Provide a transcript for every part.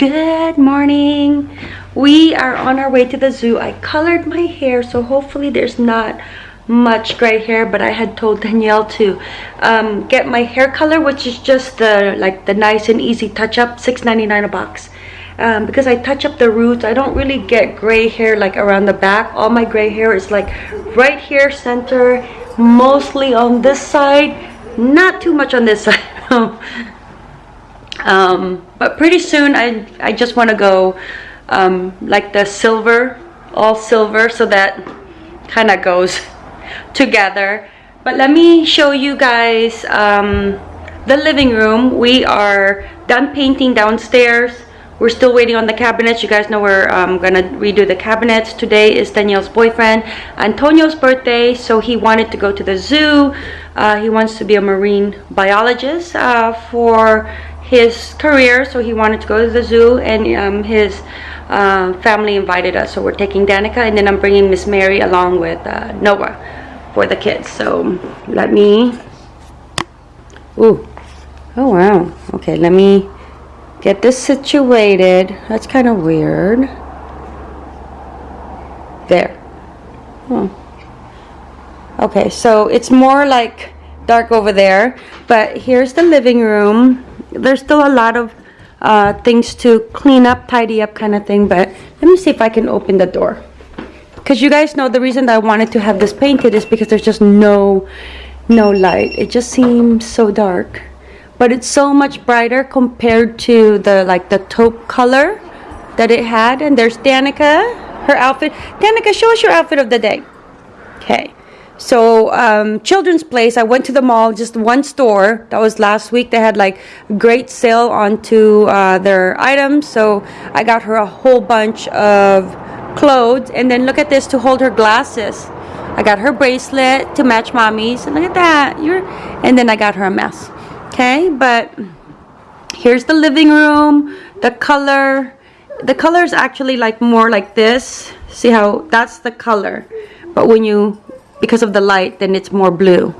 Good morning. We are on our way to the zoo. I colored my hair, so hopefully there's not much gray hair, but I had told Danielle to um, get my hair color, which is just the like the nice and easy touch up, $6.99 a box. Um, because I touch up the roots, I don't really get gray hair like around the back. All my gray hair is like right here, center, mostly on this side, not too much on this side. Um, but pretty soon I, I just want to go um, like the silver, all silver, so that kind of goes together. But let me show you guys um, the living room. We are done painting downstairs. We're still waiting on the cabinets. You guys know we're um, gonna redo the cabinets. Today is Danielle's boyfriend, Antonio's birthday, so he wanted to go to the zoo. Uh, he wants to be a marine biologist uh, for his career, so he wanted to go to the zoo, and um, his uh, family invited us. So we're taking Danica, and then I'm bringing Miss Mary along with uh, Noah for the kids. So let me. Ooh, oh wow. Okay, let me get this situated. That's kind of weird. There. Oh. Okay, so it's more like dark over there, but here's the living room. There's still a lot of uh, things to clean up, tidy up kind of thing, but let me see if I can open the door. Because you guys know the reason I wanted to have this painted is because there's just no, no light. It just seems so dark. But it's so much brighter compared to the like the taupe color that it had. And there's Danica her outfit. Danica show us your outfit of the day. Okay so um, children's place I went to the mall just one store. That was last week. They had like great sale onto uh, their items. So I got her a whole bunch of clothes. And then look at this to hold her glasses. I got her bracelet to match mommy's. And look at that. You're and then I got her a mess. Okay? But here's the living room the color. The color is actually like more like this. See how that's the color. But when you because of the light then it's more blue.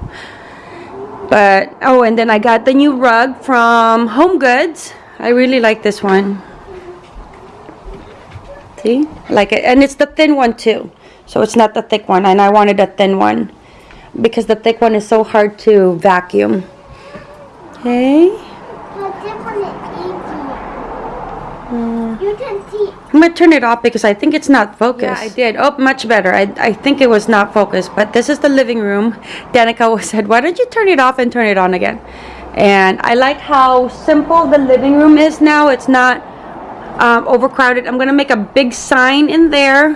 But oh and then I got the new rug from Home Goods. I really like this one. See? Like it. And it's the thin one too. So it's not the thick one and I wanted a thin one because the thick one is so hard to vacuum. Okay. You can see. I'm gonna turn it off because I think it's not focused. Yeah, I did. Oh, much better. I, I think it was not focused, but this is the living room. Danica said, why don't you turn it off and turn it on again? And I like how simple the living room is now. It's not um, overcrowded. I'm gonna make a big sign in there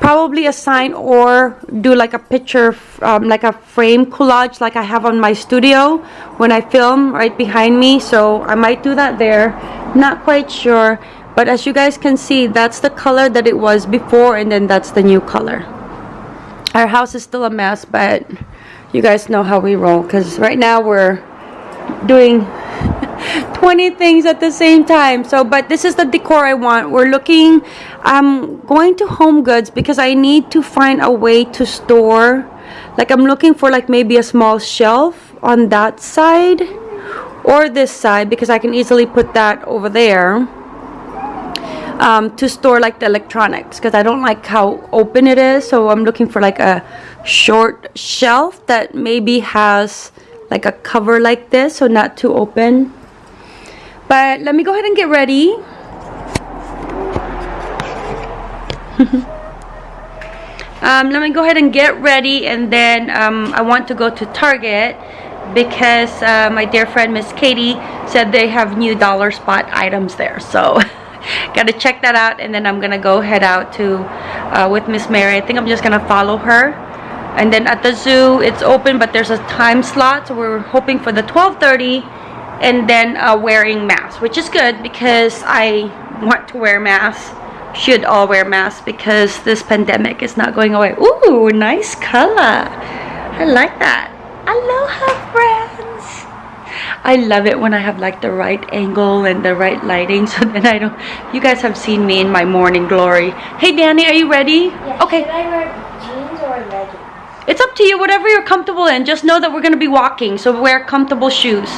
probably a sign or do like a picture um, like a frame collage like I have on my studio when I film right behind me. So I might do that there. Not quite sure. But as you guys can see that's the color that it was before and then that's the new color. Our house is still a mess but you guys know how we roll because right now we're doing 20 things at the same time. So but this is the decor I want. We're looking I'm going to home goods because I need to find a way to store like I'm looking for like maybe a small shelf on that side or this side because I can easily put that over there um, to store like the electronics because I don't like how open it is. So I'm looking for like a short shelf that maybe has like a cover like this so not too open but let me go ahead and get ready. um, let me go ahead and get ready and then um, I want to go to Target because uh, my dear friend Miss Katie said they have new dollar spot items there. So gotta check that out and then I'm gonna go head out to uh, with Miss Mary. I think I'm just gonna follow her. And then at the zoo, it's open, but there's a time slot, so we're hoping for the 12:30 and then uh, wearing masks which is good because I want to wear masks. Should all wear masks because this pandemic is not going away. Ooh nice color. I like that. Aloha friends. I love it when I have like the right angle and the right lighting so then I don't you guys have seen me in my morning glory. Hey Danny are you ready? Yeah, okay. Should I wear jeans or leggings it's up to you, whatever you're comfortable in. Just know that we're gonna be walking, so wear comfortable shoes.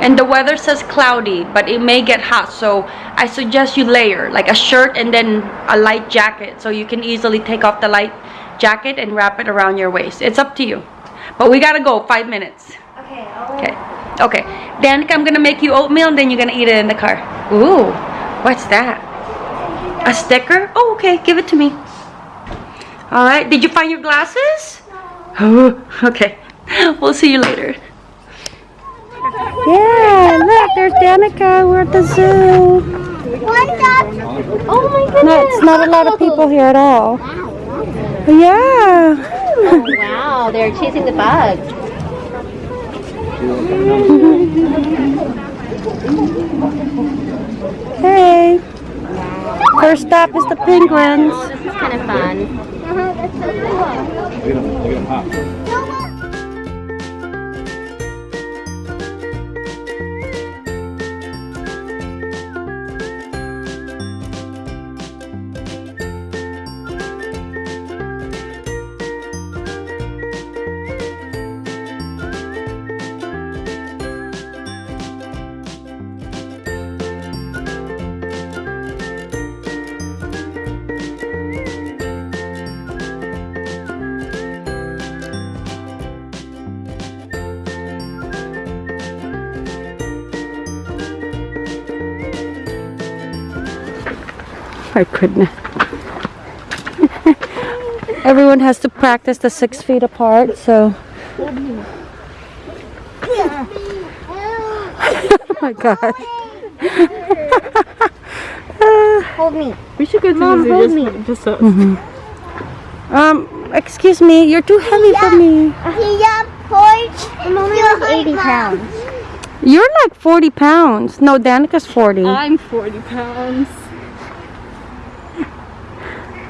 And the weather says cloudy, but it may get hot, so I suggest you layer, like a shirt and then a light jacket, so you can easily take off the light jacket and wrap it around your waist. It's up to you. But we gotta go, five minutes. Okay. Okay. Okay. Danica, I'm gonna make you oatmeal and then you're gonna eat it in the car. Ooh, what's that? A sticker? Oh, okay. Give it to me. All right. Did you find your glasses? Oh, okay. We'll see you later. Yeah, look, there's Danica. We're at the zoo. One dog. Oh my goodness. No, it's not a lot of people here at all. Yeah. Oh, wow, they're chasing the bug. Hey. First stop is the penguins. Oh, this is kind of fun. 我有点有点怕。My goodness. Everyone has to practice the six feet apart, so. oh my god. Hold me. We should go to Mom, the hold zoo me. just, just so. Um, excuse me, you're too heavy for me. Yeah, porch. I'm only like 80 pounds. You're like 40 pounds. No, Danica's 40. I'm 40 pounds.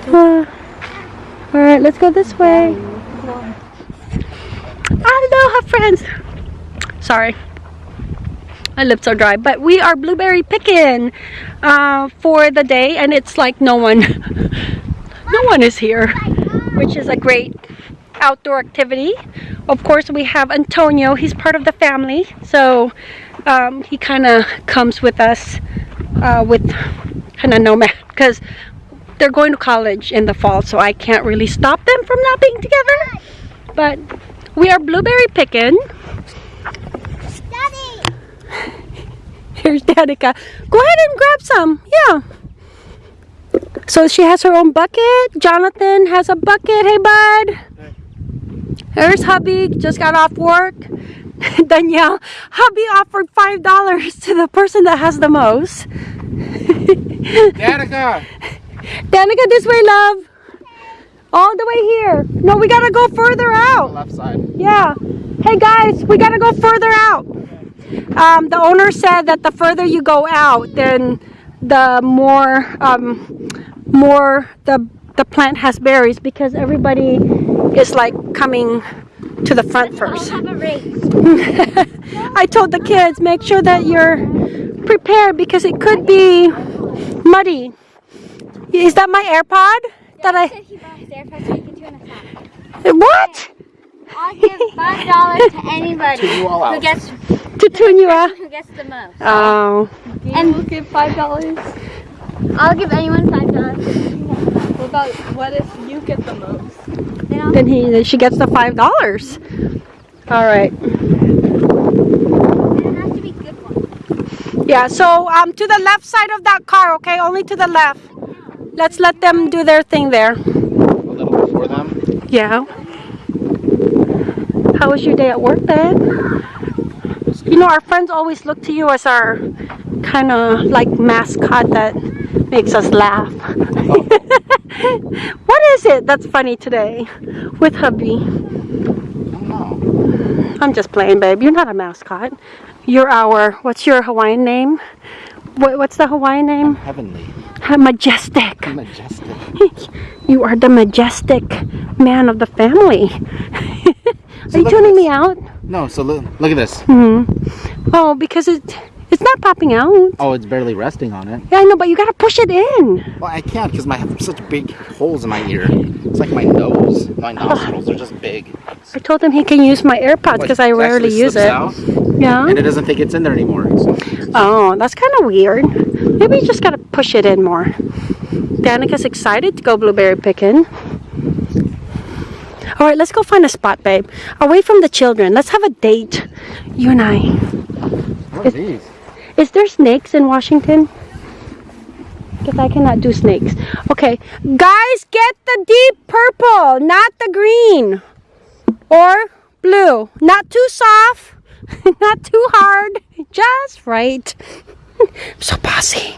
Uh, all right, let's go this way. i don't Aloha, friends. Sorry, my lips are dry, but we are blueberry picking uh, for the day, and it's like no one, no one is here, which is a great outdoor activity. Of course, we have Antonio. He's part of the family, so um, he kind of comes with us uh, with kind of nomad because they're going to college in the fall, so I can't really stop them from not being together. But we are blueberry picking. Daddy! Here's Danica. Go ahead and grab some. Yeah. So she has her own bucket. Jonathan has a bucket. Hey, bud. There's hubby. Just got off work. Danielle, hubby offered five dollars to the person that has the most. Danica! Danica, this way, love. All the way here. No, we gotta go further out. Left side. Yeah. Hey guys, we gotta go further out. Um, the owner said that the further you go out, then the more um, more the the plant has berries because everybody is like coming to the front first. Have a race. I told the kids make sure that you're prepared because it could be muddy. Is that my AirPod? That I said he bought his AirPods so he can tune us out. what? I'll give five dollars to anybody you all who gets To tune you out? who gets the most. Oh. And we'll give five dollars. I'll give anyone five dollars. What about what if you get the most? Then Then he then she gets the five dollars. All right. it has to be good one. Yeah. So um, to the left side of that car. Okay, only to the left. Let's let them do their thing there. A little before them. Yeah. How was your day at work, then? You know, our friends always look to you as our kind of like mascot that makes us laugh. what is it that's funny today with hubby? I'm just playing, babe. You're not a mascot. You're our, what's your Hawaiian name? What, what's the Hawaiian name? Heavenly. Majestic. Majestic. You are the majestic man of the family. are you tuning me out? No, so look, look at this. hmm Oh, because it It's not popping out. Oh, it's barely resting on it. Yeah, I know, but you gotta push it in. Well, I can't because I have such big holes in my ear. It's like my nose. My nostrils are just big. I told him he can use my AirPods because I rarely use it. out, Yeah. and it doesn't think it's in there anymore. So Oh, that's kind of weird. Maybe you just gotta push it in more. Danica's excited to go blueberry picking. All right, let's go find a spot, babe. Away from the children. Let's have a date. You and I. what are these? Is there snakes in Washington? Because I cannot do snakes. Okay, guys, get the deep purple, not the green. Or blue. Not too soft, not too hard, just right. I'm so bossy.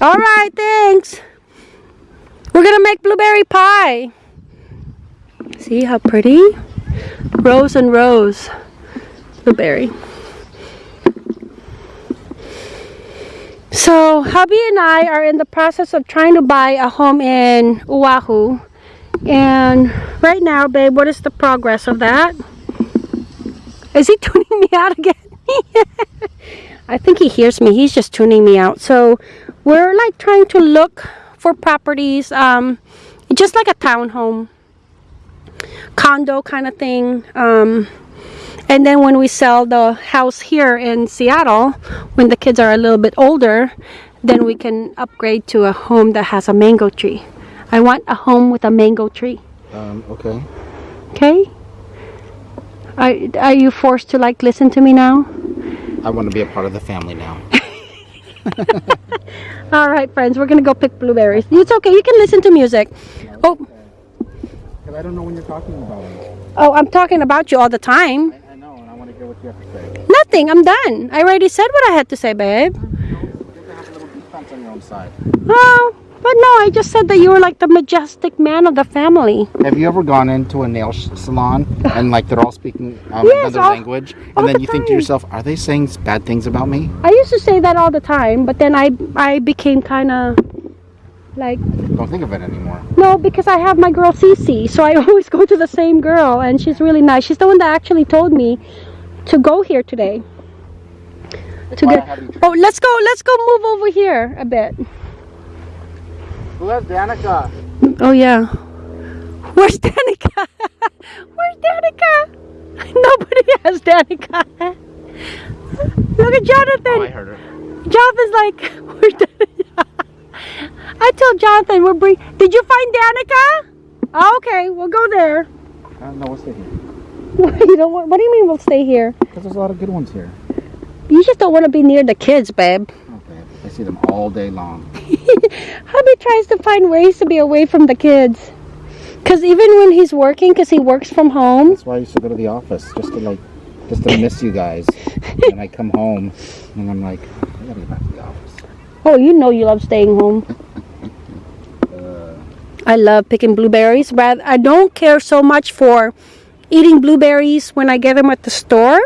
All right, thanks. We're gonna make blueberry pie. See how pretty? Rose and rose. Blueberry. So, hubby and I are in the process of trying to buy a home in Oahu. And right now, babe, what is the progress of that? Is he tuning me out again? I think he hears me. He's just tuning me out. So, we're like trying to look for properties, um, just like a townhome, condo kind of thing. Um, and then when we sell the house here in Seattle, when the kids are a little bit older, then we can upgrade to a home that has a mango tree. I want a home with a mango tree. Um, okay. Okay? Are, are you forced to like listen to me now? I want to be a part of the family now. All right, friends, we're gonna go pick blueberries. It's okay, you can listen to music. Oh, Because I don't know when you're talking about it. oh, I'm talking about you all the time. I, I know, and I want to hear what you have to say. Nothing, I'm done. I already said what I had to say, babe. You have to have a little defense on your own side. Oh, but no, I just said that you were like the majestic man of the family. Have you ever gone into a nail salon and like they're all speaking um, Yes, another all- language, all and then the you think to yourself, "Are they saying bad things about me?" I used to say that all the time, but then I I became kind of like Don't think of it anymore. no because I have my girl Cece, so I always go to the same girl, and she's really nice. She's the one that actually told me to go here today. To Why get oh, let's go let's go move over here a bit. Who has Danica? Oh yeah, where's Danica? where's Danica? Nobody has Danica. Look at Jonathan. Oh, I heard her. Jonathan's like, where's Danica? I told Jonathan we're bring. Did you find Danica? Oh, okay, we'll go there. Uh, no, we'll stay here. you don't want, what do you mean we'll stay here? Because there's a lot of good ones here. You just don't want to be near the kids, babe. Okay. I see them all day long. Hubby tries to find ways to be away from the kids. Cause even when he's working, cause he works from home. That's why I used to go to the office just to like, just to miss you guys. and I come home and I'm like, I gotta get back to the office. Oh, you know you love staying home. Uh, I love picking blueberries. but I don't care so much for eating blueberries when I get them at the store,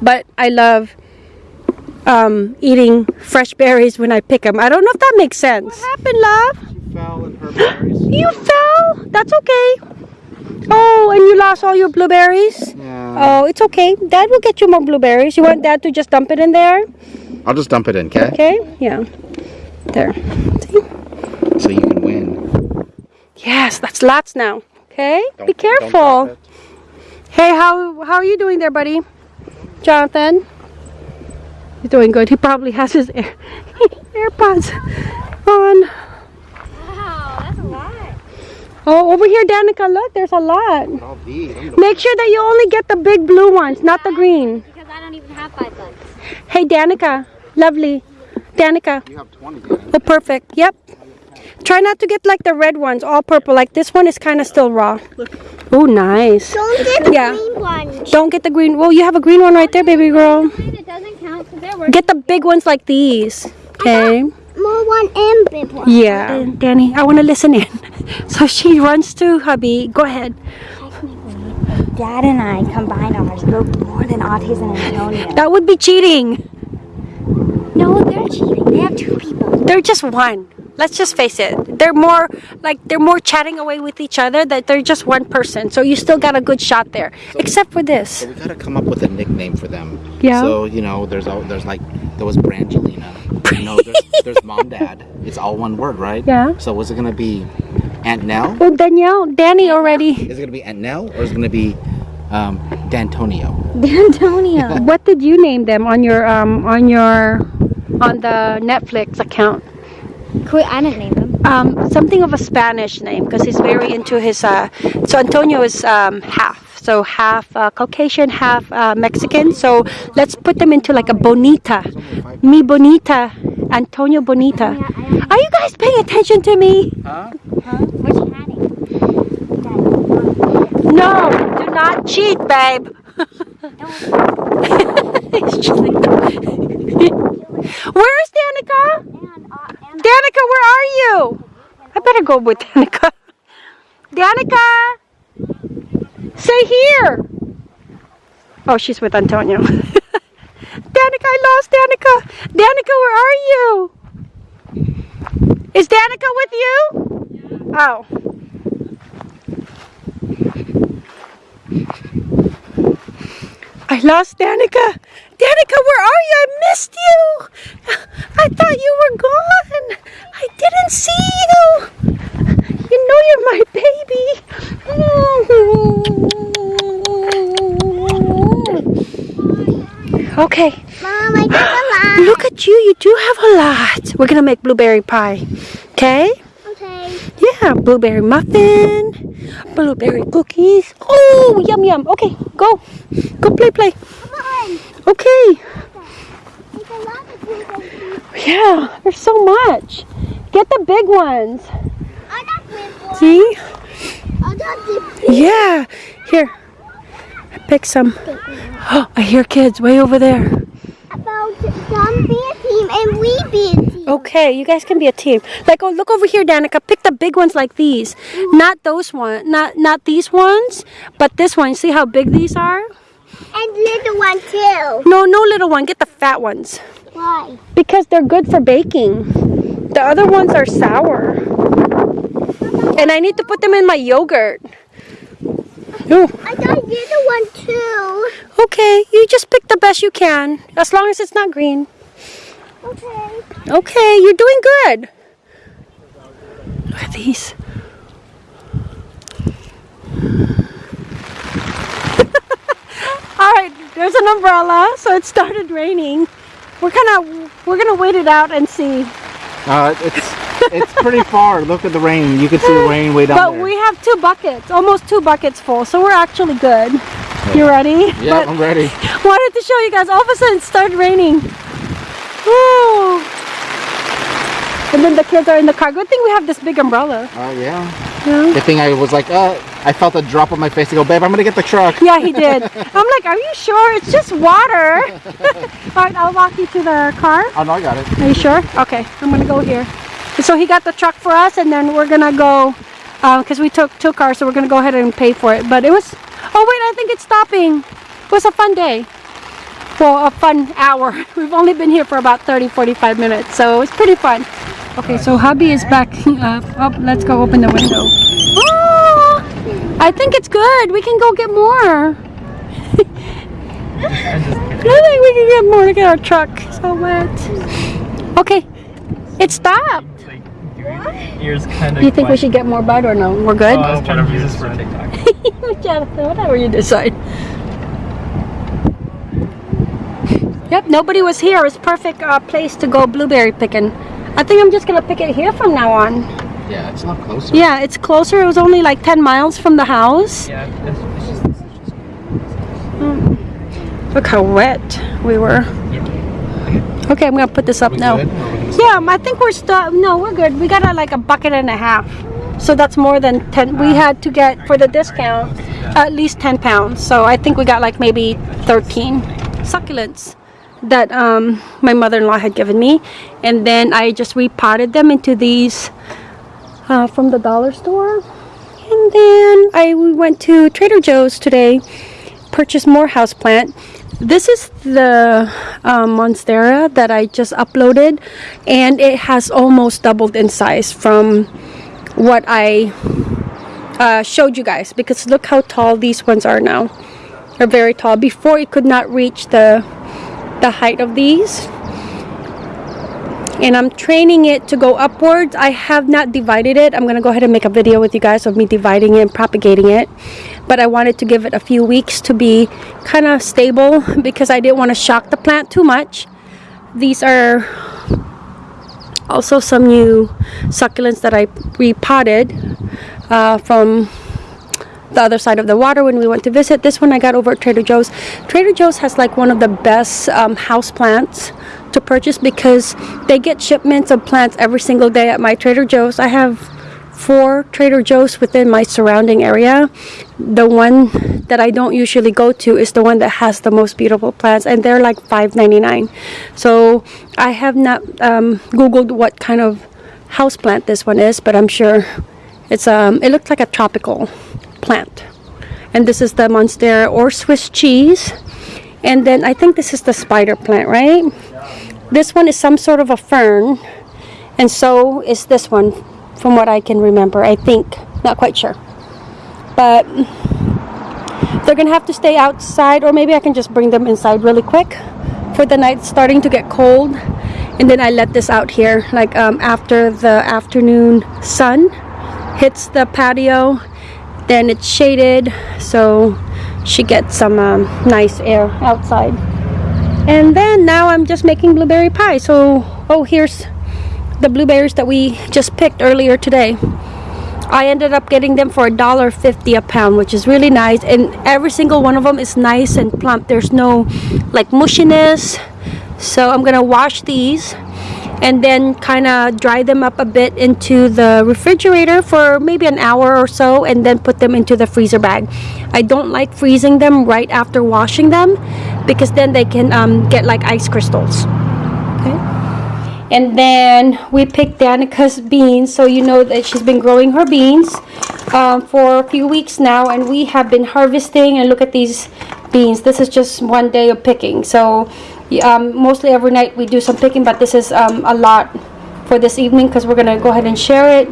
but I love um, eating fresh berries when I pick them. I don't know if that makes sense. What happened, love? she fell in her berries. You fell. That's okay. Oh, and you lost all your blueberries. Yeah. Oh, it's okay. Dad will get you more blueberries. You want Dad to just dump it in there? I'll just dump it in, okay? Okay. Yeah. There. See? So you can win. Yes, that's lots now. Okay. Don't- Be careful. Hey, how how are you doing there, buddy? Jonathan? He's doing good. He probably has his air, AirPods on. Wow, that's a lot. Oh, over here, Danica, look, there's a lot. All these. I'm gonna- Make sure that you only get the big blue ones, not the green. Because I don't even have five bucks. Hey, Danica, lovely. Danica, You have 20, Danny. oh, perfect. Yep. Try not to get like the red ones, all purple. Like this one is kind of still raw. Oh, nice. Don't get the Yeah. green one. Don't get the green. Well, you have a green one right there, baby girl. It doesn't count because they're worth Get the big ones like these. Okay. more one and big one. Yeah. Danny, I want to listen in. So she runs to hubby. Go ahead. Dad and I combined ours broke more than Autis and Antonia. That would be cheating. No, they're cheating. They have two people. They're just one. Let's just face it. They're more like they're more chatting away with each other that they're just one person. So you still got a good shot there. Except for this. So we gotta come up with a nickname for them. Yeah. So you know, there's all there's like there was Brangelina. You know, there's, there's mom, dad. It's all one word, right? Yeah. So what's it gonna be? Aunt Nell? Well, Danielle, Danny already. Is it gonna be Aunt Nell or is it gonna be um, D'Antonio? D'Antonio. What did you name them on your um on your on the Netflix account? Quit, I didn't name him. Um, something of a Spanish name because he's very into his. Uh, so Antonio is um, half, so half uh, Caucasian, half uh, Mexican. So let's put them into like a bonita, mi bonita, Antonio bonita. Are you guys paying attention to me? Huh? What's happening? No, do not cheat, babe. Where is Danica? Danica, where are you? I better go with Danica. Danica! Say here! Oh, she's with Antonio. Danica, I lost Danica. Danica, where are you? Is Danica with you? Oh. I lost Danica. Danica, where are you? I missed you. I thought you were gone. I didn't see you. You know you're my baby. Okay. Mom, I got a lot. Look at you. You do have a lot. We're going to make blueberry pie. Okay? Okay. Yeah, blueberry muffin, blueberry cookies. Oh, yum yum. Okay, go. Go play, play. Come on. Okay. There's a lot of blueberries. Yeah, there's so much. Get the big ones. I got big. See? I got the big Yeah. Here. I picked some. Oh, I hear kids way over there. About some be team and we be a team. Okay, you guys can be a team. Like, oh, look over here, Danica. Pick the big ones like these. Not those ones. Not not these ones, but this one. See how big these are? And little one too. No, no little one. Get the fat ones. Why? Because they're good for baking. The other ones are sour. And I need to put them in my yogurt. Ooh, I got little one too. okay, you just pick the best you can. As long as it's not green. Okay. Okay, you're doing good. Look at these. All right, there's an umbrella, so it started raining. We're gonna we're gonna wait it out and see. Uh, it's it's pretty far. Look at the rain. You can see the rain way down But there. we have two buckets, almost two buckets full, so we're actually good. You ready? yeah, But I'm ready. wanted to show you guys. All of a sudden, it started raining. Woo! And then the kids are in the car. Good thing we have this big umbrella. Oh yeah. Yeah, Good thing I was like, uh, I felt a drop on my face to go, babe. I'm gonna get the truck. yeah he did. I'm like, are you sure? It's just water. All right, I'll walk you to the car. Oh no, I got it. Are you sure? Okay, I'm gonna go here. So he got the truck for us, and then we're gonna go because we took two cars, so we're gonna go ahead and pay for it. But it was. Oh wait, I think it's stopping. It was a fun day. Well, a fun hour. We've only been here for about 30, 45 minutes, so it was pretty fun. Okay, so hubby is backing up. Oh, let's go open the window. Oh, I think it's good. We can go get more. I think we can get more. Look at our truck. So wet. Okay, it stopped. Like, ears kind of. Do you think we should get more bud or no? We're good? Oh, I was trying to use this for TikTok. Jonathan, whatever you decide. Yep, nobody was here. It's perfect uh, place to go blueberry picking. I think I'm just gonna pick it here from now on. Yeah, it's not closer. Yeah, it's closer. It was only like 10 miles from the house. Yeah, it's, it's just. It's just Look how wet we were. Okay, I'm gonna put this up now. good? Or we're gonna Yeah, I think we're still. No, we're good. We got a, like a bucket and a half. So that's more than 10. We ah. had to get, for the discount, at least 10 pounds. So I think we got like maybe 13 succulents that um, my mother-in-law had given me. And then I just repotted them into these uh, from the dollar store. And then I went to Trader Joe's today purchase more houseplant. This is the um, Monstera that I just uploaded, and it has almost doubled in size from what I uh, showed you guys. Because look how tall these ones are now. They're very tall. Before it could not reach the the height of these and I'm training it to go upwards. I have not divided it. I'm gonna go ahead and make a video with you guys of me dividing it and propagating it. But I wanted to give it a few weeks to be kind of stable because I didn't want to shock the plant too much. These are also some new succulents that I repotted uh, from the other side of the water when we went to visit. This one I got over at Trader Joe's. Trader Joe's has like one of the best um, house plants to purchase because they get shipments of plants every single day at my Trader Joe's. I have four Trader Joe's within my surrounding area. The one that I don't usually go to is the one that has the most beautiful plants and they're like $5.99. So I have not um, googled what kind of house plant this one is, but I'm sure it's um it looks like a tropical plant. And this is the Monstera or Swiss cheese. And then I think this is the spider plant, right? This one is some sort of a fern. And so is this one, from what I can remember. I think. Not quite sure. But they're going to have to stay outside. Or maybe I can just bring them inside really quick. For the night starting to get cold. And then I let this out here. Like um, after the afternoon sun hits the patio then it's shaded so she gets some um, nice air outside. And then now I'm just making blueberry pie. So oh here's the blueberries that we just picked earlier today. I ended up getting them for a dollar fifty a pound which is really nice. And every single one of them is nice and plump. There's no like mushiness. So I'm gonna wash these and then kind of dry them up a bit into the refrigerator for maybe an hour or so and then put them into the freezer bag. I don't like freezing them right after washing them because then they can um, get like ice crystals. Okay. And then we picked Danica's beans so you know that she's been growing her beans um, for a few weeks now and we have been harvesting and look at these beans. This is just one day of picking. So um, mostly every night we do some picking but this is um, a lot for this evening because we're gonna go ahead and share it.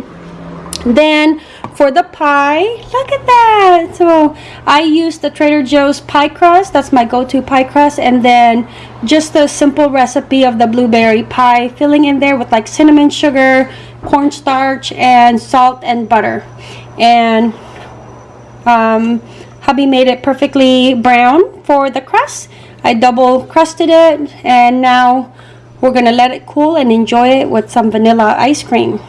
Then for the pie look at that! So I use the Trader Joe's pie crust that's my go-to pie crust and then just a simple recipe of the blueberry pie filling in there with like cinnamon sugar cornstarch and salt and butter. And um, hubby made it perfectly brown for the crust I double crusted it and now we're gonna let it cool and enjoy it with some vanilla ice cream